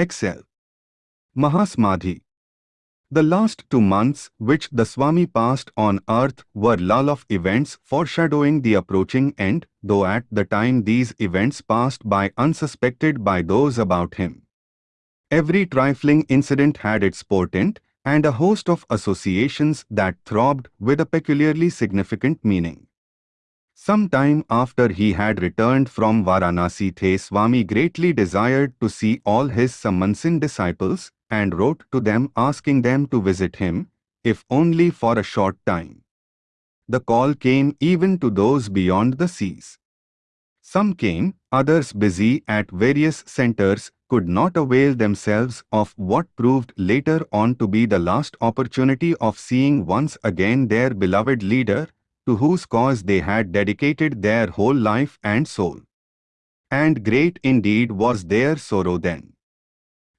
Excel. Mahasamadhi. The last two months which the Swami passed on earth were lull of events foreshadowing the approaching end, though at the time these events passed by unsuspected by those about him. Every trifling incident had its portent, and a host of associations that throbbed with a peculiarly significant meaning. Some time after he had returned from Varanasi The Swami greatly desired to see all his Sannyasin disciples, and wrote to them asking them to visit him, if only for a short time. The call came even to those beyond the seas. Some came, others busy at various centers could not avail themselves of what proved later on to be the last opportunity of seeing once again their beloved leader, to whose cause they had dedicated their whole life and soul. And great indeed was their sorrow then.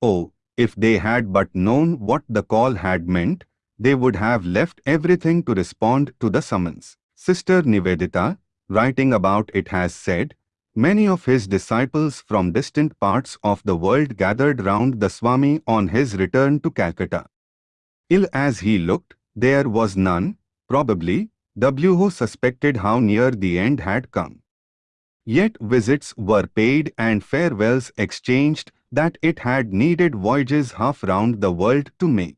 Oh, if they had but known what the call had meant, they would have left everything to respond to the summons. Sister Nivedita, writing about it has said, Many of his disciples from distant parts of the world gathered round the Swami on his return to Calcutta. Ill as he looked, there was none, probably, who suspected how near the end had come. Yet visits were paid and farewells exchanged that it had needed voyages half round the world to make.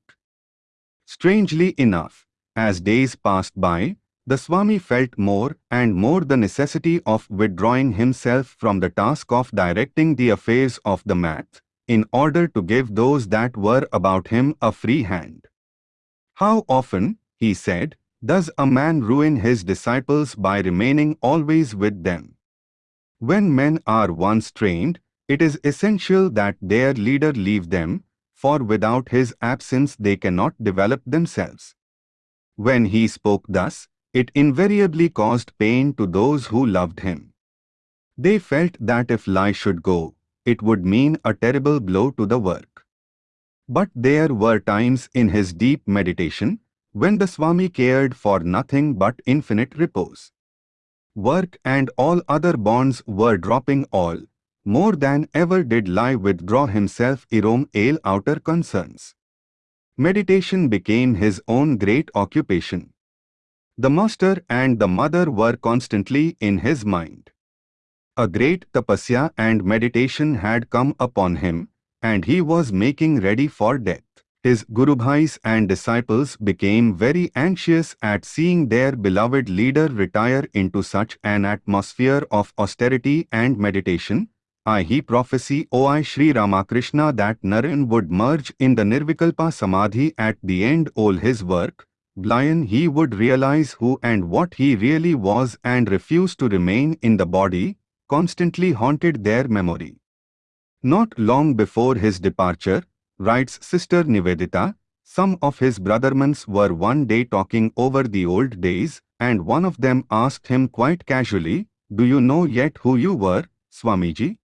Strangely enough, as days passed by, the Swami felt more and more the necessity of withdrawing himself from the task of directing the affairs of the math, in order to give those that were about him a free hand. How often, he said, does a man ruin his disciples by remaining always with them? When men are once trained, it is essential that their leader leave them, for without his absence they cannot develop themselves. When he spoke thus, it invariably caused pain to those who loved him. They felt that if Lai should go, it would mean a terrible blow to the work. But there were times in his deep meditation when the Swami cared for nothing but infinite repose. Work and all other bonds were dropping all, more than ever did Lai withdraw himself from all outer concerns. Meditation became his own great occupation. The master and the mother were constantly in his mind. A great tapasya and meditation had come upon him, and he was making ready for death. His guru Gurubhais and disciples became very anxious at seeing their beloved leader retire into such an atmosphere of austerity and meditation, I he prophesy O I Sri Ramakrishna that Naren would merge in the Nirvikalpa Samadhi at the end all his work, blind he would realize who and what he really was and refuse to remain in the body, constantly haunted their memory. Not long before his departure, writes Sister Nivedita, some of his brothermans were one day talking over the old days, and one of them asked him quite casually, Do you know yet who you were, Swamiji?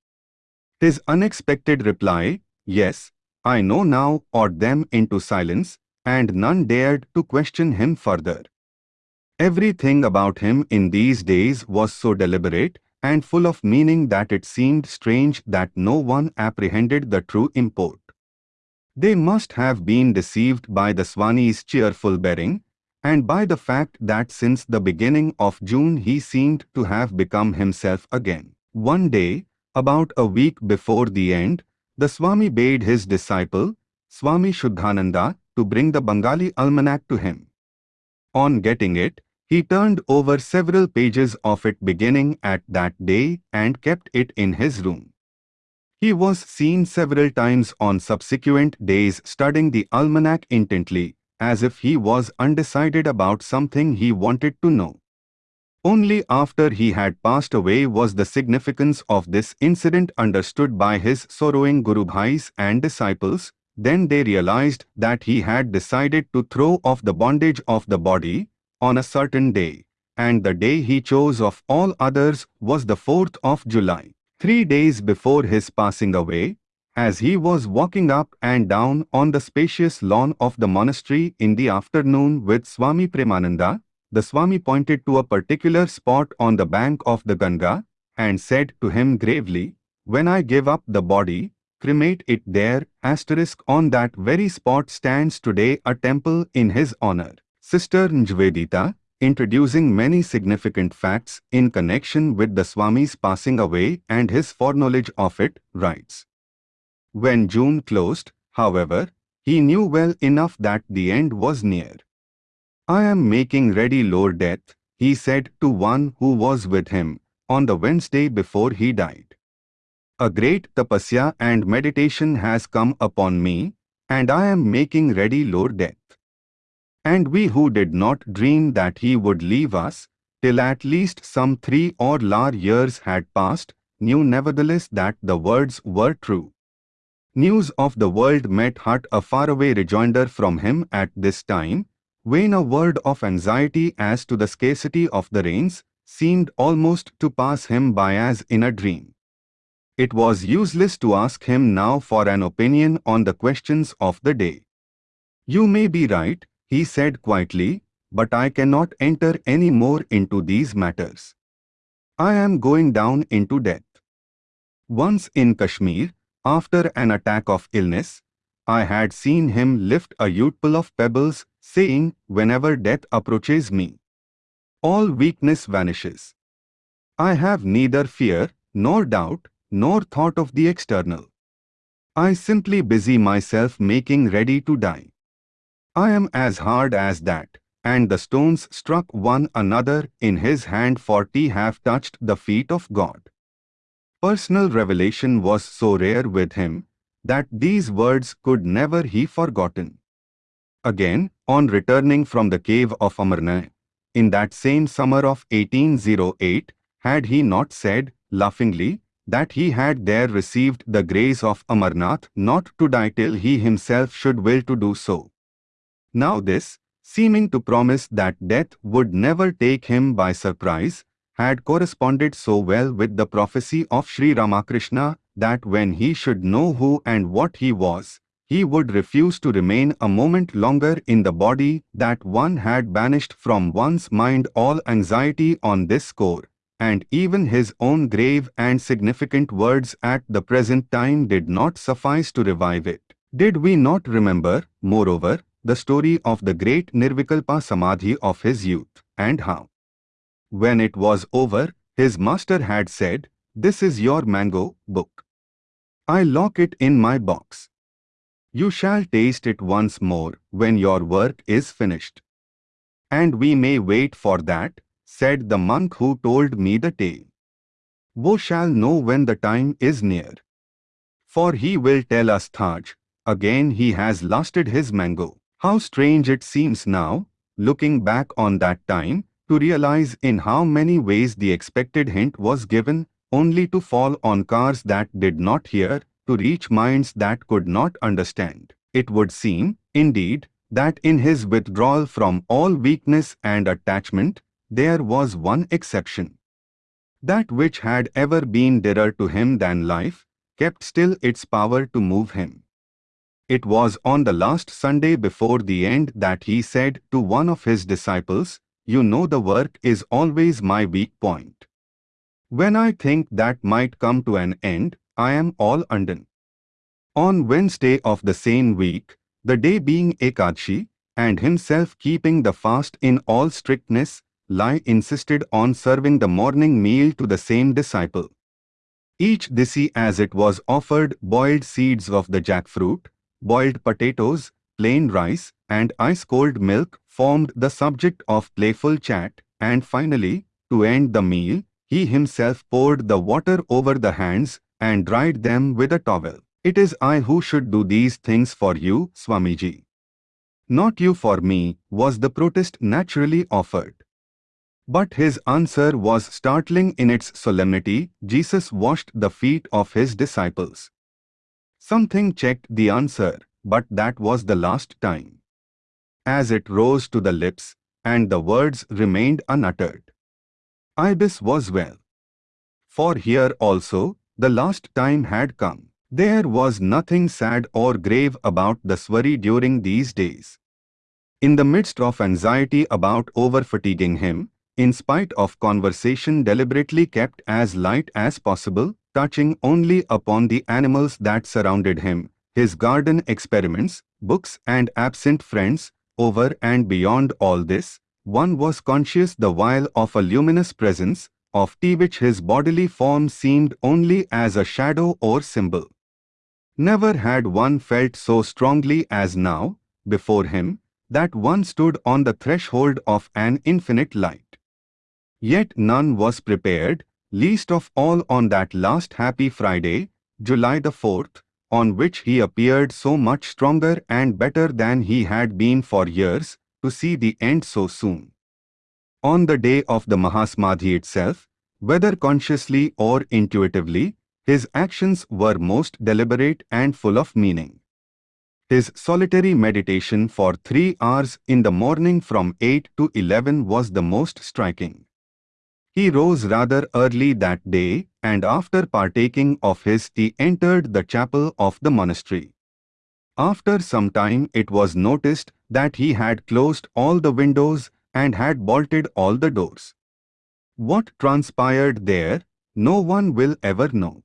His unexpected reply, yes, I know now, awed them into silence, and none dared to question him further. Everything about him in these days was so deliberate and full of meaning that it seemed strange that no one apprehended the true import. They must have been deceived by the Swami's cheerful bearing, and by the fact that since the beginning of June he seemed to have become himself again. One day, about a week before the end, the Swami bade his disciple, Swami Shuddhananda, to bring the Bengali almanac to him. On getting it, he turned over several pages of it beginning at that day and kept it in his room. He was seen several times on subsequent days studying the almanac intently, as if he was undecided about something he wanted to know. Only after he had passed away was the significance of this incident understood by his sorrowing Guru Bhais and disciples, then they realized that he had decided to throw off the bondage of the body on a certain day, and the day he chose of all others was the 4th of July. Three days before his passing away, as he was walking up and down on the spacious lawn of the monastery in the afternoon with Swami Premananda, the Swami pointed to a particular spot on the bank of the Ganga and said to him gravely, When I give up the body, cremate it there, asterisk on that very spot stands today a temple in his honor. Sister Nivedita, introducing many significant facts in connection with the Swami's passing away and his foreknowledge of it, writes. When June closed, however, he knew well enough that the end was near. I am making ready Lord Death, he said to one who was with him, on the Wednesday before he died. A great tapasya and meditation has come upon me, and I am making ready Lord Death. And we who did not dream that he would leave us, till at least some three or more years had passed, knew nevertheless that the words were true. News of the world met hut a faraway rejoinder from him at this time, when a word of anxiety as to the scarcity of the rains seemed almost to pass him by as in a dream. It was useless to ask him now for an opinion on the questions of the day. You may be right, he said quietly, but I cannot enter any more into these matters. I am going down into death. Once in Kashmir, after an attack of illness, I had seen him lift a youthful of pebbles, saying, whenever death approaches me, all weakness vanishes. I have neither fear, nor doubt, nor thought of the external. I simply busy myself making ready to die. I am as hard as that. And the stones struck one another in his hand forty have touched the feet of God. Personal revelation was so rare with him that these words could never he forgotten. Again, on returning from the cave of Amarnath, in that same summer of 1808, had he not said, laughingly, that he had there received the grace of Amarnath not to die till he himself should will to do so. Now this, seeming to promise that death would never take him by surprise, had corresponded so well with the prophecy of Sri Ramakrishna that when he should know who and what he was, he would refuse to remain a moment longer in the body that one had banished from one's mind all anxiety on this score, and even his own grave and significant words at the present time did not suffice to revive it. Did we not remember, moreover, the story of the great Nirvikalpa Samadhi of his youth, and how. When it was over, his master had said, This is your mango book. I lock it in my box. You shall taste it once more when your work is finished. And we may wait for that, said the monk who told me the tale. Wo shall know when the time is near. For he will tell us Thaj, again he has lasted his mango. How strange it seems now, looking back on that time, to realize in how many ways the expected hint was given, only to fall on cars that did not hear, to reach minds that could not understand. It would seem, indeed, that in his withdrawal from all weakness and attachment, there was one exception. That which had ever been dearer to him than life, kept still its power to move him. It was on the last Sunday before the end that he said to one of his disciples, You know the work is always my weak point. When I think that might come to an end, I am all undone. On Wednesday of the same week, the day being Ekadashi, and himself keeping the fast in all strictness, Lai insisted on serving the morning meal to the same disciple. Each disi as it was offered boiled seeds of the jackfruit, boiled potatoes, plain rice, and ice-cold milk formed the subject of playful chat, and finally, to end the meal, he himself poured the water over the hands and dried them with a towel. It is I who should do these things for you, Swamiji. Not you for me, was the protest naturally offered. But his answer was startling in its solemnity. Jesus washed the feet of his disciples. Something checked the answer, but that was the last time. As it rose to the lips, and the words remained unuttered. Ibis was well. For here also, the last time had come. There was nothing sad or grave about the Swami during these days. In the midst of anxiety about over-fatiguing him, in spite of conversation deliberately kept as light as possible, touching only upon the animals that surrounded him, his garden experiments, books and absent friends, over and beyond all this, one was conscious the while of a luminous presence, of t which his bodily form seemed only as a shadow or symbol. Never had one felt so strongly as now, before him, that one stood on the threshold of an infinite light. Yet none was prepared, least of all on that last happy Friday, July the 4th, on which he appeared so much stronger and better than he had been for years, to see the end so soon. On the day of the Mahasamadhi itself, whether consciously or intuitively, his actions were most deliberate and full of meaning. His solitary meditation for three hours in the morning from 8 to 11 was the most striking. He rose rather early that day and after partaking of his tea entered the chapel of the monastery. After some time it was noticed that he had closed all the windows and had bolted all the doors. What transpired there, no one will ever know.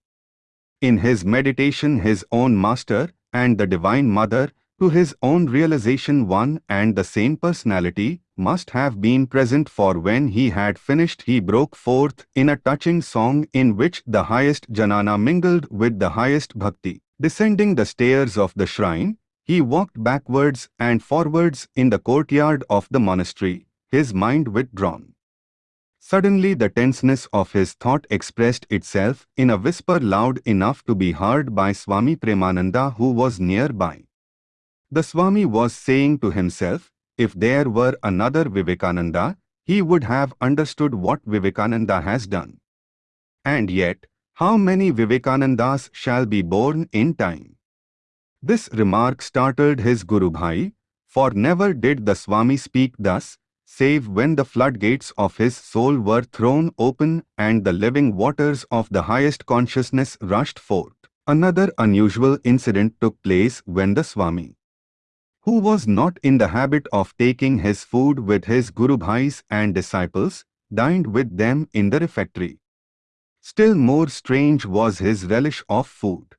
In his meditation his own master and the Divine Mother to his own realization one and the same personality must have been present for when he had finished he broke forth in a touching song in which the highest jnana mingled with the highest bhakti. Descending the stairs of the shrine, he walked backwards and forwards in the courtyard of the monastery, his mind withdrawn. Suddenly the tenseness of his thought expressed itself in a whisper loud enough to be heard by Swami Premananda who was nearby. The Swami was saying to himself, if there were another Vivekananda, he would have understood what Vivekananda has done. And yet, how many Vivekanandas shall be born in time? This remark startled his Guru Bhai, for never did the Swami speak thus, save when the floodgates of his soul were thrown open and the living waters of the highest consciousness rushed forth. Another unusual incident took place when the Swami who was not in the habit of taking his food with his Guru Bhais and disciples, dined with them in the refectory. Still more strange was his relish of food.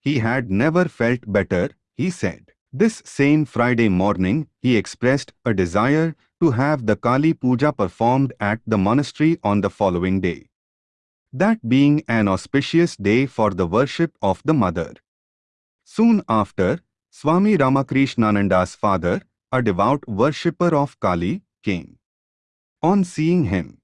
He had never felt better, he said. This same Friday morning, he expressed a desire to have the Kali Puja performed at the monastery on the following day. That being an auspicious day for the worship of the Mother. Soon after, Swami Ramakrishnananda's father, a devout worshipper of Kali, came. On seeing him,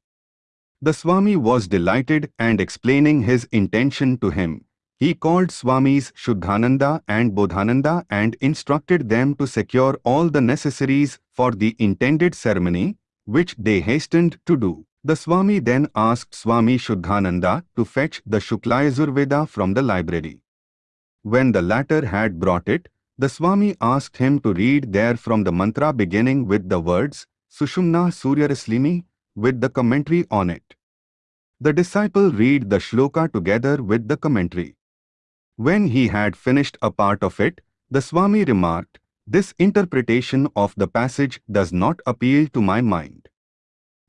the Swami was delighted and explaining his intention to him. He called Swamis Shuddhananda and Bodhananda and instructed them to secure all the necessaries for the intended ceremony, which they hastened to do. The Swami then asked Swami Shuddhananda to fetch the Shuklayajurveda from the library. When the latter had brought it, the Swami asked him to read there from the mantra beginning with the words Sushumna Suryarashmi with the commentary on it. The disciple read the shloka together with the commentary. When he had finished a part of it, the Swami remarked, This interpretation of the passage does not appeal to my mind.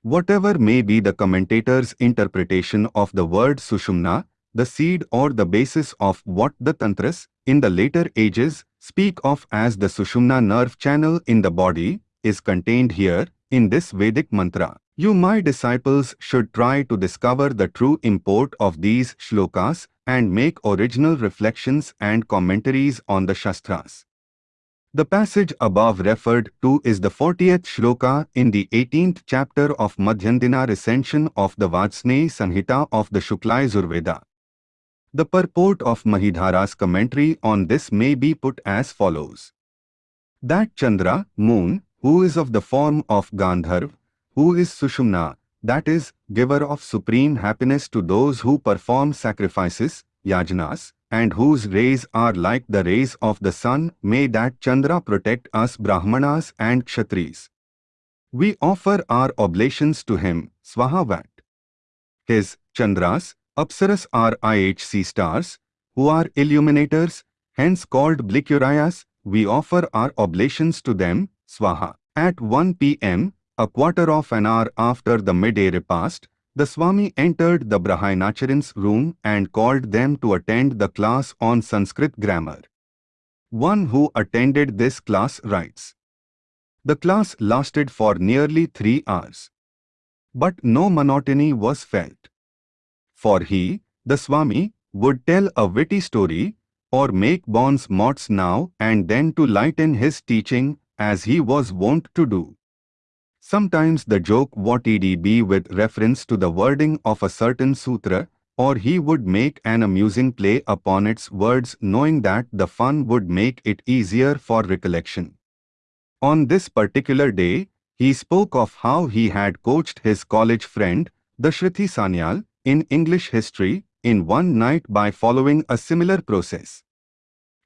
Whatever may be the commentator's interpretation of the word Sushumna, the seed or the basis of what the Tantras, in the later ages, speak of as the Sushumna nerve channel in the body, is contained here, in this Vedic mantra. You my disciples should try to discover the true import of these shlokas and make original reflections and commentaries on the Shastras. The passage above referred to is the 40th shloka in the 18th chapter of Madhyandina recension of the Varshney Sanhita of the Shukla the purport of Mahidhara's commentary on this may be put as follows. That Chandra, moon, who is of the form of Gandharv, who is Sushumna, that is, giver of supreme happiness to those who perform sacrifices, yajnas, and whose rays are like the rays of the sun, may that Chandra protect us Brahmanas and Kshatris. We offer our oblations to him, Swahavat. His, Chandras, Apsaras are IHC stars, who are illuminators, hence called Blikurias. We offer our oblations to them, Swaha. At 1 p.m., a quarter of an hour after the midday repast, The Swami entered the Brahmacharyan's room and called them to attend the class on Sanskrit grammar. One who attended this class writes, The class lasted for nearly three hours. But no monotony was felt. For he, the Swami, would tell a witty story or make bons mots now and then to lighten his teaching as he was wont to do. Sometimes the joke what would be with reference to the wording of a certain sutra, or he would make an amusing play upon its words knowing that the fun would make it easier for recollection. On this particular day, he spoke of how he had coached his college friend, the Shruti Sanyal, in English history in one night by following a similar process.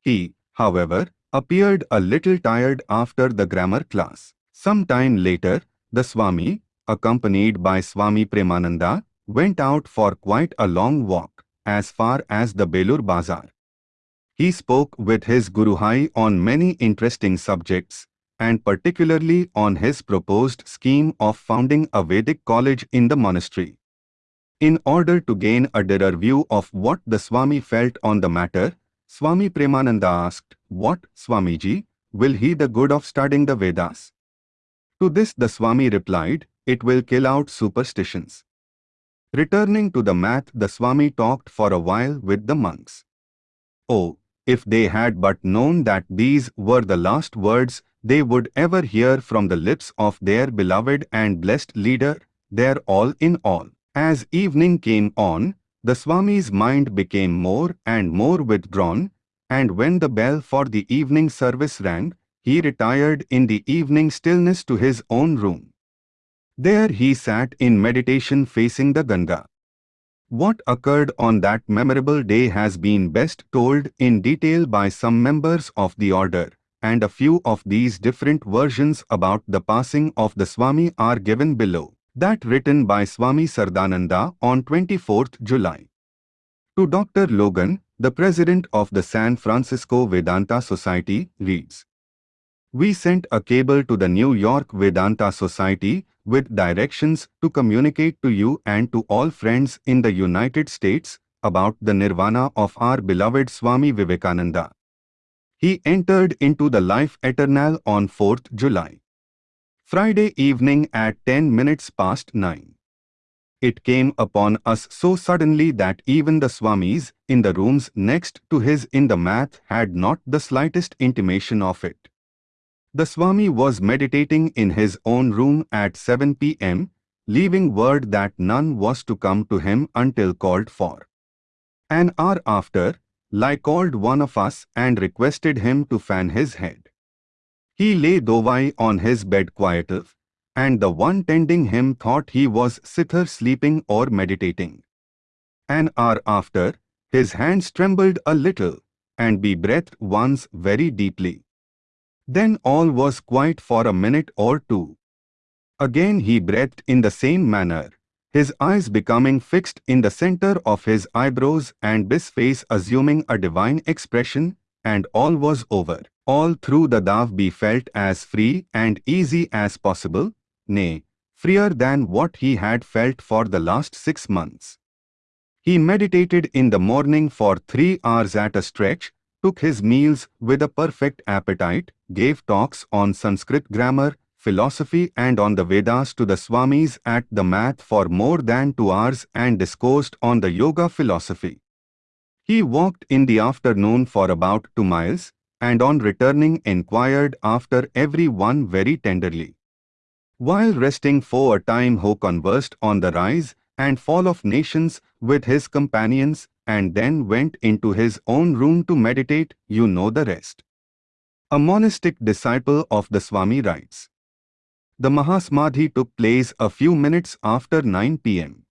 He, however, appeared a little tired after the grammar class. Some time later, the Swami, accompanied by Swami Premananda, went out for quite a long walk, as far as the Belur Bazar. He spoke with his Guru Bhai on many interesting subjects, and particularly on his proposed scheme of founding a Vedic college in the monastery. In order to gain a dearer view of what the Swami felt on the matter, Swami Premananda asked, What, Swamiji, will he the good of studying the Vedas? To this the Swami replied, it will kill out superstitions. Returning to the math, the Swami talked for a while with the monks. Oh, if they had but known that these were the last words they would ever hear from the lips of their beloved and blessed leader, their all in all. As evening came on, the Swami's mind became more and more withdrawn, and when the bell for the evening service rang, he retired in the evening stillness to his own room. There he sat in meditation facing the Ganga. What occurred on that memorable day has been best told in detail by some members of the order, and a few of these different versions about the passing of the Swami are given below. That written by Swami Saradananda on 24th July. To Dr. Logan, the president of the San Francisco Vedanta Society, reads. We sent a cable to the New York Vedanta Society with directions to communicate to you and to all friends in the United States about the nirvana of our beloved Swami Vivekananda. He entered into the life eternal on 4th July. Friday evening at 10 minutes past 9. It came upon us so suddenly that even the Swamis in the rooms next to his in the math had not the slightest intimation of it. The Swami was meditating in his own room at 7 p.m., leaving word that none was to come to him until called for. An hour after, Lai called one of us and requested him to fan his head. He lay dovai on his bed quietly, and the one tending him thought he was sither sleeping or meditating. An hour after, his hands trembled a little, and he breathed once very deeply. Then all was quiet for a minute or two. Again he breathed in the same manner, his eyes becoming fixed in the center of his eyebrows and his face assuming a divine expression, and all was over. All through the Dav be felt as free and easy as possible, nay, freer than what he had felt for the last six months. He meditated in the morning for three hours at a stretch, took his meals with a perfect appetite, gave talks on Sanskrit grammar, philosophy and on the Vedas to the Swamis at the math for more than two hours and discoursed on the yoga philosophy. He walked in the afternoon for about two miles, and on returning inquired after every one very tenderly. While resting for a time he conversed on the rise and fall of nations with his companions and then went into his own room to meditate, you know the rest. A monastic disciple of the Swami writes. The Mahasamadhi took place a few minutes after 9 pm.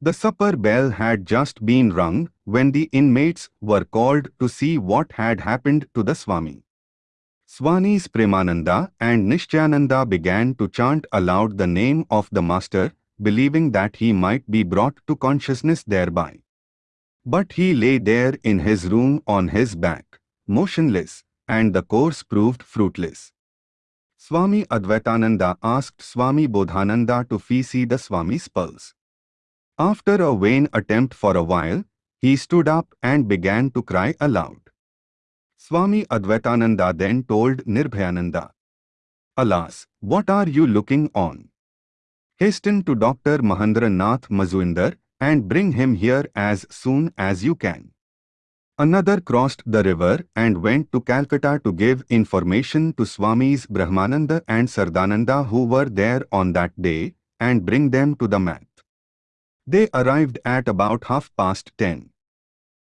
The supper bell had just been rung when the inmates were called to see what had happened to the Swami. Swamis Premananda and Nishchayananda began to chant aloud the name of the Master, believing that he might be brought to consciousness thereby. But he lay there in his room on his back, motionless, and the course proved fruitless. Swami Advaitananda asked Swami Bodhananda to fee see the Swami's pulse. After a vain attempt for a while, he stood up and began to cry aloud. Swami Advaitananda then told Nirbhayananda, Alas, what are you looking on? Hasten to Dr. Mahendranath Mazumdar and bring him here as soon as you can. Another crossed the river and went to Calcutta to give information to Swamis Brahmananda and Saradananda who were there on that day and bring them to the math. They arrived at about half past ten.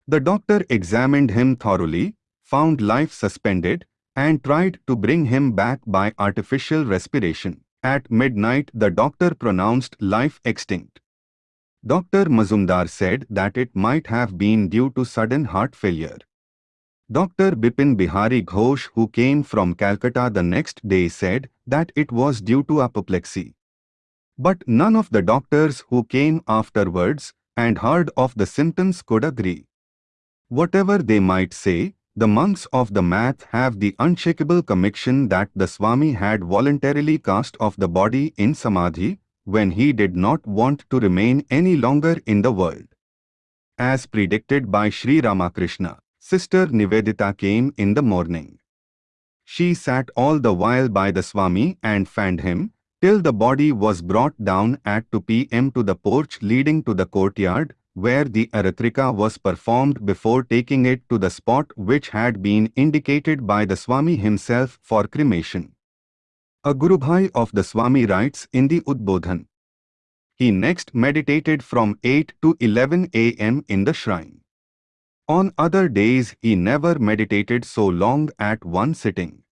The doctor examined him thoroughly, found life suspended, and tried to bring him back by artificial respiration. At midnight the doctor pronounced life extinct. Dr. Mazumdar said that it might have been due to sudden heart failure. Dr. Bipin Bihari Ghosh who came from Calcutta the next day said that it was due to apoplexy. But none of the doctors who came afterwards and heard of the symptoms could agree. Whatever they might say, the monks of the math have the unshakable conviction that the Swami had voluntarily cast off the body in Samadhi when he did not want to remain any longer in the world. As predicted by Sri Ramakrishna, Sister Nivedita came in the morning. She sat all the while by the Swami and fanned him, till the body was brought down at 2 p.m. to the porch leading to the courtyard, where the Aratrika was performed before taking it to the spot which had been indicated by the Swami himself for cremation. A Gurubhai of the Swami writes in the Udbodhan. He next meditated from 8 to 11 am in the shrine. On other days he never meditated so long at one sitting.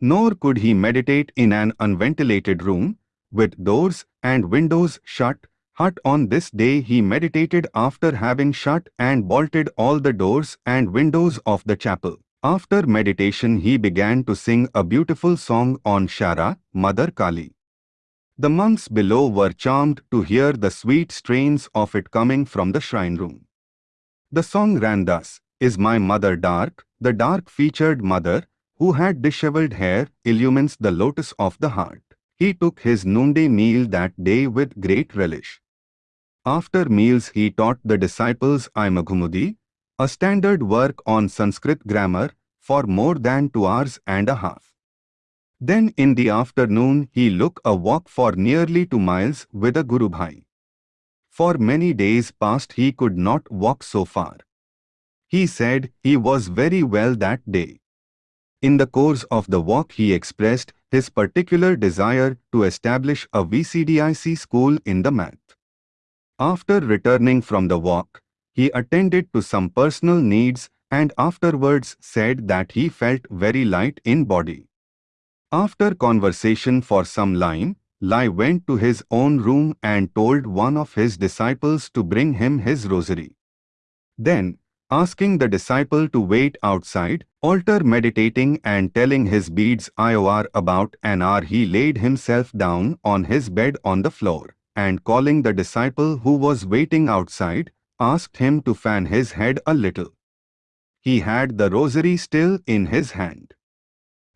Nor could he meditate in an unventilated room, with doors and windows shut, but on this day he meditated after having shut and bolted all the doors and windows of the chapel. After meditation he began to sing a beautiful song on Shyama, Mother Kali. The monks below were charmed to hear the sweet strains of it coming from the shrine room. The song ran thus, Is my mother dark? The dark-featured mother, who had disheveled hair, illumines the lotus of the heart. He took his noonday meal that day with great relish. After meals he taught the disciples Laghukaumudi, a standard work on Sanskrit grammar, for more than two hours and a half. Then in the afternoon he took a walk for nearly two miles with a Guru Bhai. For many days past he could not walk so far. He said he was very well that day. In the course of the walk he expressed his particular desire to establish a Vedic school in the math. After returning from the walk, he attended to some personal needs and afterwards said that he felt very light in body. After conversation for some time, Lai went to his own room and told one of his disciples to bring him his rosary. Then, asking the disciple to wait outside, altar meditating and telling his beads IOR about an hour he laid himself down on his bed on the floor, and calling the disciple who was waiting outside, asked him to fan his head a little. He had the rosary still in his hand.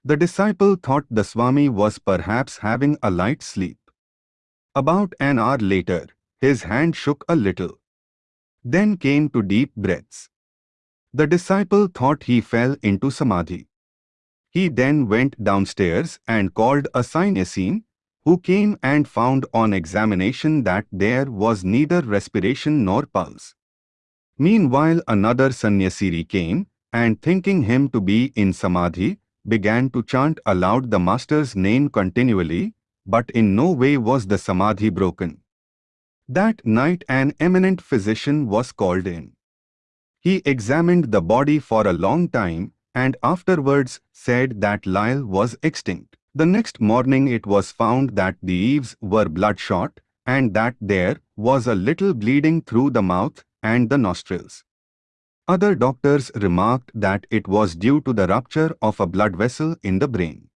The disciple thought the Swami was perhaps having a light sleep. About an hour later, his hand shook a little. Then came to deep breaths. The disciple thought he fell into samadhi. He then went downstairs and called a sannyasin, who came and found on examination that there was neither respiration nor pulse. Meanwhile another sannyasin came, and thinking him to be in samadhi, began to chant aloud the master's name continually, but in no way was the samadhi broken. That night an eminent physician was called in. He examined the body for a long time and afterwards said that Lyle was extinct. The next morning it was found that the eaves were bloodshot and that there was a little bleeding through the mouth and the nostrils. Other doctors remarked that it was due to the rupture of a blood vessel in the brain.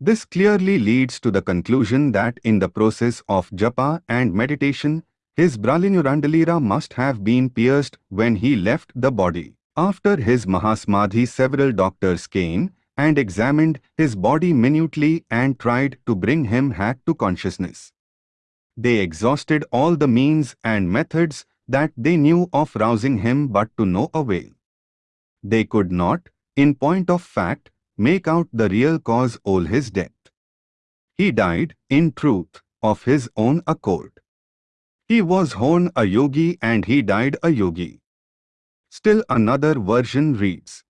This clearly leads to the conclusion that in the process of japa and meditation, his Brahmarandhra must have been pierced when he left the body. After his Mahasamadhi several doctors came and examined his body minutely and tried to bring him back to consciousness. They exhausted all the means and methods that they knew of rousing him but to no avail. They could not, in point of fact, make out the real cause of his death. He died, in truth, of his own accord. He was born a yogi and he died a yogi. Still another version reads,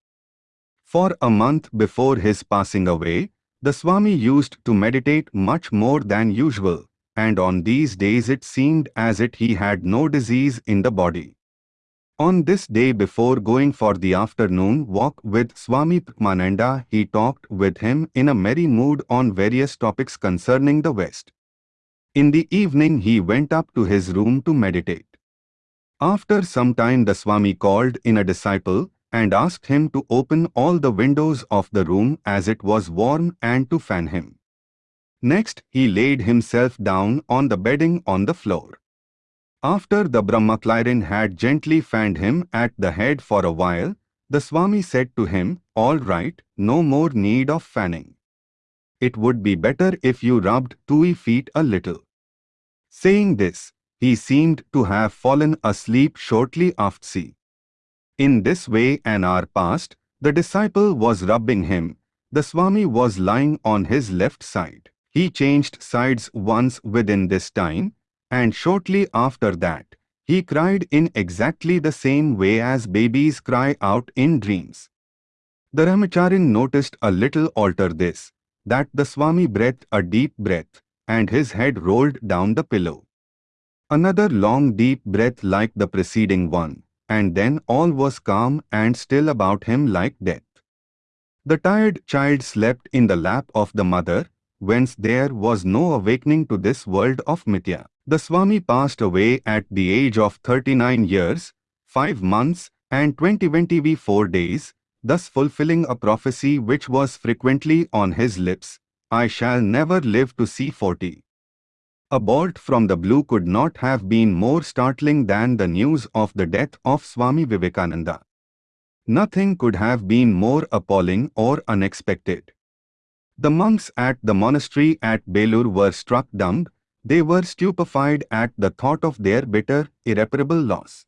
For a month before his passing away, the Swami used to meditate much more than usual, and on these days it seemed as if he had no disease in the body. On this day before going for the afternoon walk with Swami Premananda, he talked with him in a merry mood on various topics concerning the West. In the evening he went up to his room to meditate. After some time the Swami called in a disciple and asked him to open all the windows of the room as it was warm and to fan him. Next, he laid himself down on the bedding on the floor. After the Brahmacharian had gently fanned him at the head for a while, the Swami said to him, All right, no more need of fanning. It would be better if you rubbed two feet a little. Saying this, he seemed to have fallen asleep shortly after. In this way an hour passed, the disciple was rubbing him, the Swami was lying on his left side. He changed sides once within this time, and shortly after that, he cried in exactly the same way as babies cry out in dreams. The Brahmacharian noticed a little alter this, that the Swami breathed a deep breath, and his head rolled down the pillow. Another long deep breath like the preceding one, and then all was calm and still about him like death. The tired child slept in the lap of the mother, whence there was no awakening to this world of Mithya. The Swami passed away at the age of 39 years, 5 months and 20-24 days, thus fulfilling a prophecy which was frequently on his lips, I shall never live to see 40. A bolt from the blue could not have been more startling than the news of the death of Swami Vivekananda. Nothing could have been more appalling or unexpected. The monks at the monastery at Belur were struck dumb, they were stupefied at the thought of their bitter, irreparable loss.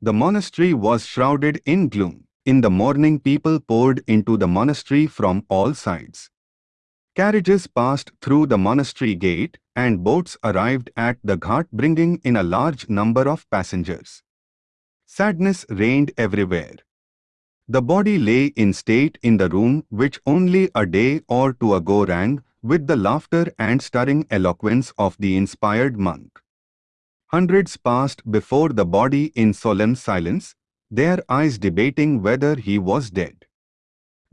The monastery was shrouded in gloom. In the morning people poured into the monastery from all sides. Carriages passed through the monastery gate and boats arrived at the ghat bringing in a large number of passengers. Sadness reigned everywhere. The body lay in state in the room which only a day or two ago rang with the laughter and stirring eloquence of the inspired monk. Hundreds passed before the body in solemn silence, their eyes debating whether he was dead.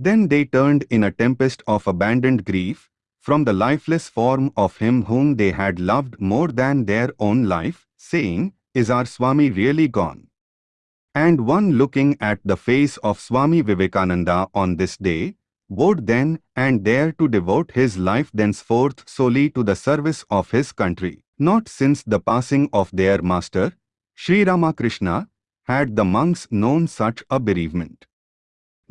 Then they turned in a tempest of abandoned grief from the lifeless form of him whom they had loved more than their own life, saying, Is our Swami really gone? And one looking at the face of Swami Vivekananda on this day, vowed then and there to devote his life thenceforth solely to the service of his country. Not since the passing of their master, Sri Ramakrishna, had the monks known such a bereavement.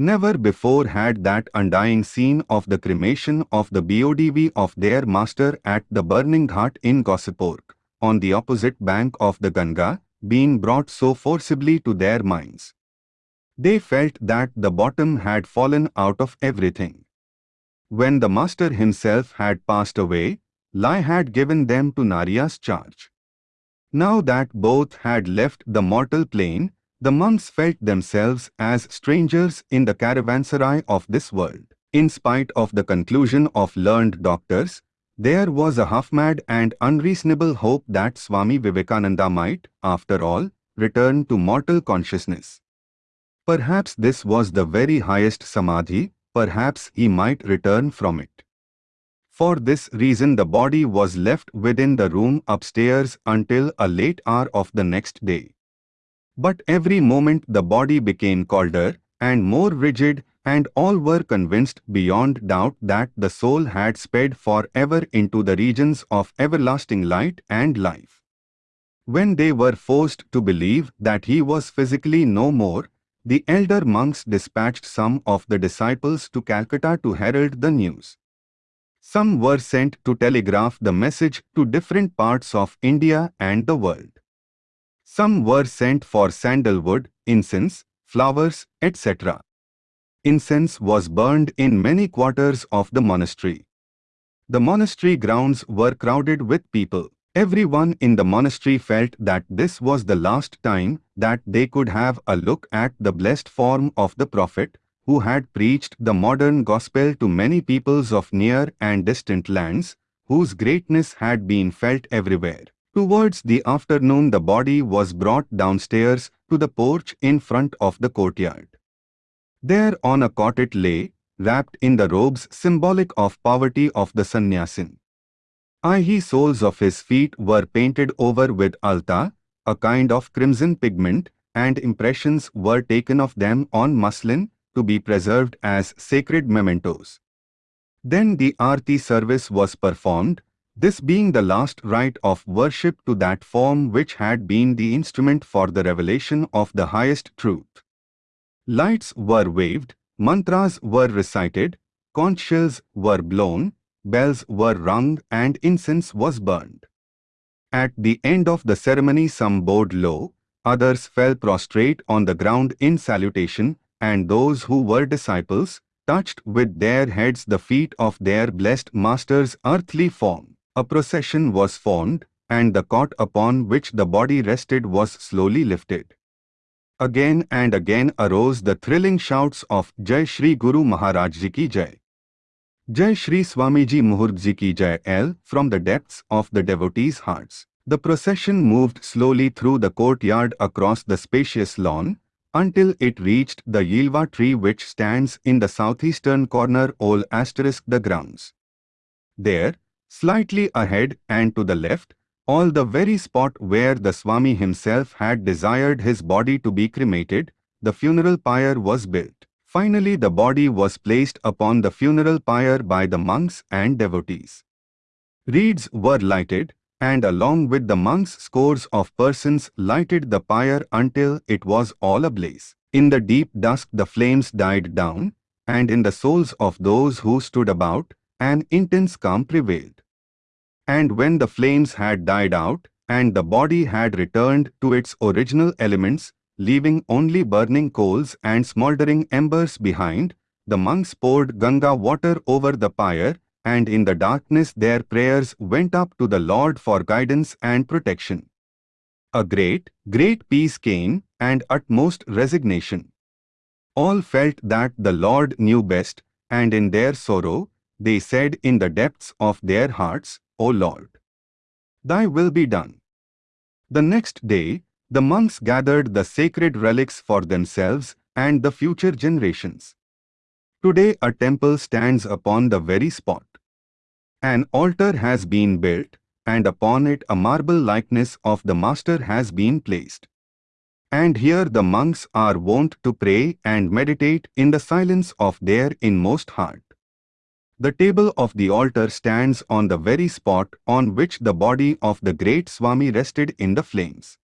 Never before had that undying scene of the cremation of the BODV of their master at the burning ghat in Cossipore, on the opposite bank of the Ganga, been brought so forcibly to their minds. They felt that the bottom had fallen out of everything. When the master himself had passed away, Lai had given them to Naren's charge. Now that both had left the mortal plane, the monks felt themselves as strangers in the caravanserai of this world. In spite of the conclusion of learned doctors, there was a half-mad and unreasonable hope that Swami Vivekananda might, after all, return to mortal consciousness. Perhaps this was the very highest samadhi, perhaps he might return from it. For this reason the body was left within the room upstairs until a late hour of the next day. But every moment the body became colder and more rigid and all were convinced beyond doubt that the soul had sped forever into the regions of everlasting light and life. When they were forced to believe that he was physically no more, the elder monks dispatched some of the disciples to Calcutta to herald the news. Some were sent to telegraph the message to different parts of India and the world. Some were sent for sandalwood, incense, flowers, etc. Incense was burned in many quarters of the monastery. The monastery grounds were crowded with people. Everyone in the monastery felt that this was the last time that they could have a look at the blessed form of the Prophet, who had preached the modern gospel to many peoples of near and distant lands, whose greatness had been felt everywhere. Towards the afternoon the body was brought downstairs to the porch in front of the courtyard. There on a cot it lay, wrapped in the robes symbolic of poverty of the sannyasin. Eye soles of his feet were painted over with alta, a kind of crimson pigment, and impressions were taken of them on muslin, to be preserved as sacred mementos. Then the Arti service was performed, this being the last rite of worship to that form which had been the instrument for the revelation of the highest truth. Lights were waved, mantras were recited, conch shells were blown, bells were rung and incense was burned. At the end of the ceremony some bowed low, others fell prostrate on the ground in salutation, and those who were disciples touched with their heads the feet of their blessed master's earthly form. A procession was formed, and the cot upon which the body rested was slowly lifted. Again and again arose the thrilling shouts of Jai Shri Guru Maharaj Ji Ki Jai. Jai Shri Swamiji Maharaj Ji Ki Jai L from the depths of the devotees' hearts. The procession moved slowly through the courtyard across the spacious lawn, until it reached the Bilva tree which stands in the southeastern corner all asterisk the grounds. There, slightly ahead and to the left, all the very spot where the Swami himself had desired his body to be cremated, the funeral pyre was built. Finally the body was placed upon the funeral pyre by the monks and devotees. Reeds were lighted, and along with the monks scores of persons lighted the pyre until it was all ablaze. In the deep dusk the flames died down, and in the souls of those who stood about, an intense calm prevailed. And when the flames had died out, and the body had returned to its original elements, leaving only burning coals and smouldering embers behind, the monks poured Ganga water over the pyre and in the darkness their prayers went up to the Lord for guidance and protection. A great, great peace came and utmost resignation. All felt that the Lord knew best, and in their sorrow, they said in the depths of their hearts, O Lord, Thy will be done. The next day, the monks gathered the sacred relics for themselves and the future generations. Today a temple stands upon the very spot. An altar has been built, and upon it a marble likeness of the Master has been placed. And here the monks are wont to pray and meditate in the silence of their inmost heart. The table of the altar stands on the very spot on which the body of the great Swami rested in the flames.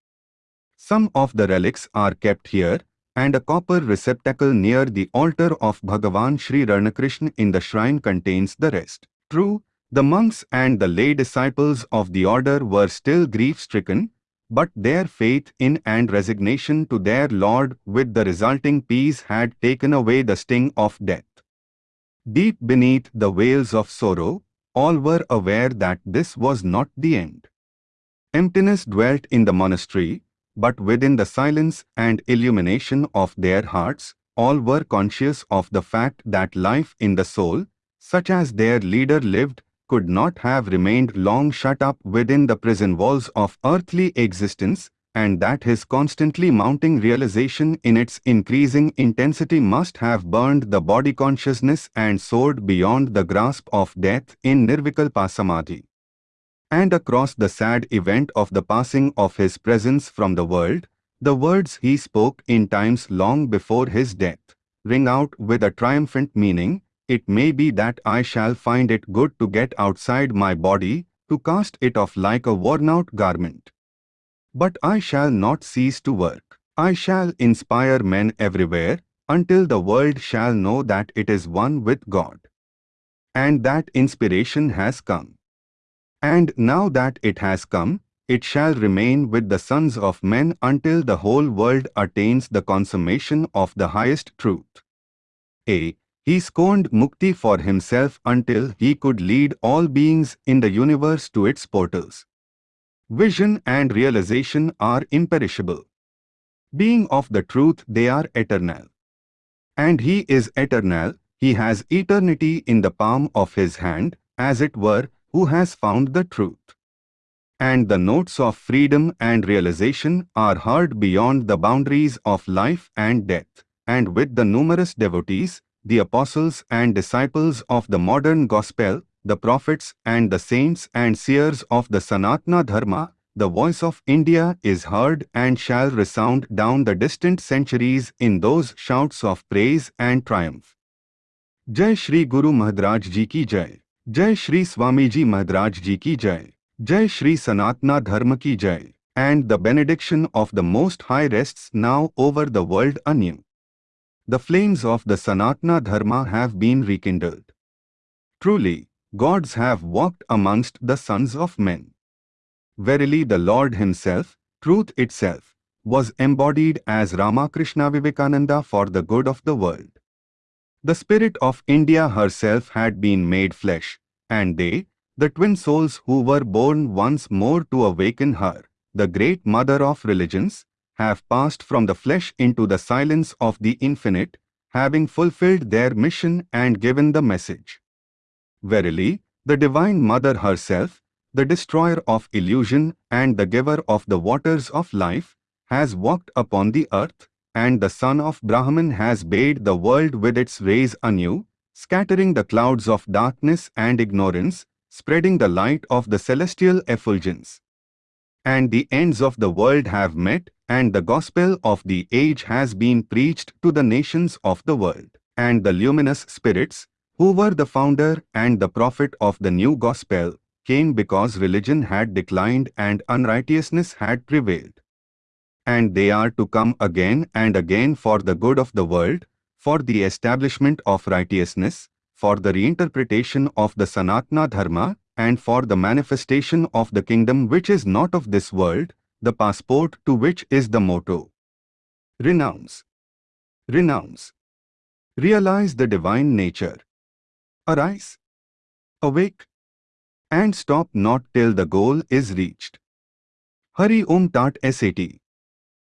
Some of the relics are kept here, and a copper receptacle near the altar of Bhagavan Sri Ramakrishna in the shrine contains the rest. True, the monks and the lay disciples of the order were still grief-stricken, but their faith in and resignation to their Lord with the resulting peace had taken away the sting of death. Deep beneath the wails of sorrow, all were aware that this was not the end. Emptiness dwelt in the monastery, but within the silence and illumination of their hearts, all were conscious of the fact that life in the soul, such as their leader lived, could not have remained long shut up within the prison walls of earthly existence, and that his constantly mounting realization in its increasing intensity must have burned the body consciousness and soared beyond the grasp of death in Nirvikalpa Samadhi and across the sad event of the passing of his presence from the world, the words he spoke in times long before his death ring out with a triumphant meaning, it may be that I shall find it good to get outside my body, to cast it off like a worn-out garment. But I shall not cease to work. I shall inspire men everywhere, until the world shall know that it is one with God. and that inspiration has come. And now that it has come, it shall remain with the sons of men until the whole world attains the consummation of the highest truth. A. He scorned mukti for himself until he could lead all beings in the universe to its portals. Vision and realization are imperishable. Being of the truth, they are eternal. And he is eternal, he has eternity in the palm of his hand, as it were, who has found the truth. And the notes of freedom and realization are heard beyond the boundaries of life and death, and with the numerous devotees, the apostles and disciples of the modern gospel, the prophets and the saints and seers of the Sanatana Dharma, the voice of India is heard and shall resound down the distant centuries in those shouts of praise and triumph. Jai Shri Guru Maharaj Ji Ki Jai. Jai Shri Swamiji Maharaj Ji Ki Jai. Jai Shri Sanatana Dharma Ki Jai. And the benediction of the Most High rests now over the world anew. The flames of the Sanatana Dharma have been rekindled. Truly, gods have walked amongst the sons of men. Verily the Lord himself, truth itself, was embodied as Ramakrishna Vivekananda for the good of the world. The spirit of India herself had been made flesh, and they, the twin souls who were born once more to awaken her, the great mother of religions, have passed from the flesh into the silence of the infinite, having fulfilled their mission and given the message. Verily, the Divine Mother herself, the destroyer of illusion and the giver of the waters of life, has walked upon the earth, and the Sun of Brahman has bathed the world with its rays anew, scattering the clouds of darkness and ignorance, spreading the light of the celestial effulgence. And the ends of the world have met, and the gospel of the age has been preached to the nations of the world. And the luminous spirits, who were the founder and the prophet of the new gospel, came because religion had declined and unrighteousness had prevailed. And they are to come again and again for the good of the world, for the establishment of righteousness, for the reinterpretation of the Sanatana Dharma, and for the manifestation of the kingdom which is not of this world, the passport to which is the motto. Renounce. Renounce. Realize the divine nature. Arise. Awake and stop not till the goal is reached. Hari Om Tat SAT